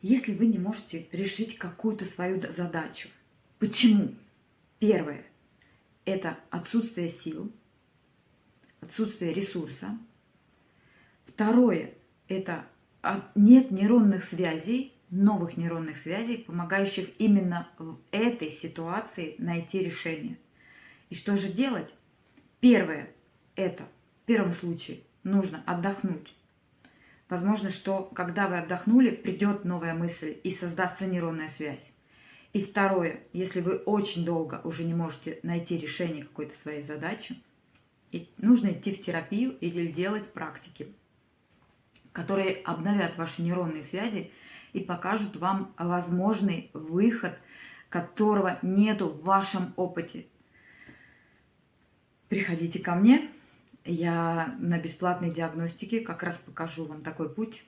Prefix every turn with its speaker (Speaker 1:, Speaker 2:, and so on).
Speaker 1: Если вы не можете решить какую-то свою задачу, почему? Первое – это отсутствие сил, отсутствие ресурса. Второе – это нет нейронных связей, новых нейронных связей, помогающих именно в этой ситуации найти решение. И что же делать? Первое – это в первом случае нужно отдохнуть Возможно, что когда вы отдохнули, придет новая мысль и создастся нейронная связь. И второе, если вы очень долго уже не можете найти решение какой-то своей задачи, нужно идти в терапию или делать практики, которые обновят ваши нейронные связи и покажут вам возможный выход, которого нету в вашем опыте. Приходите ко мне, я на бесплатной диагностике как раз покажу вам такой путь,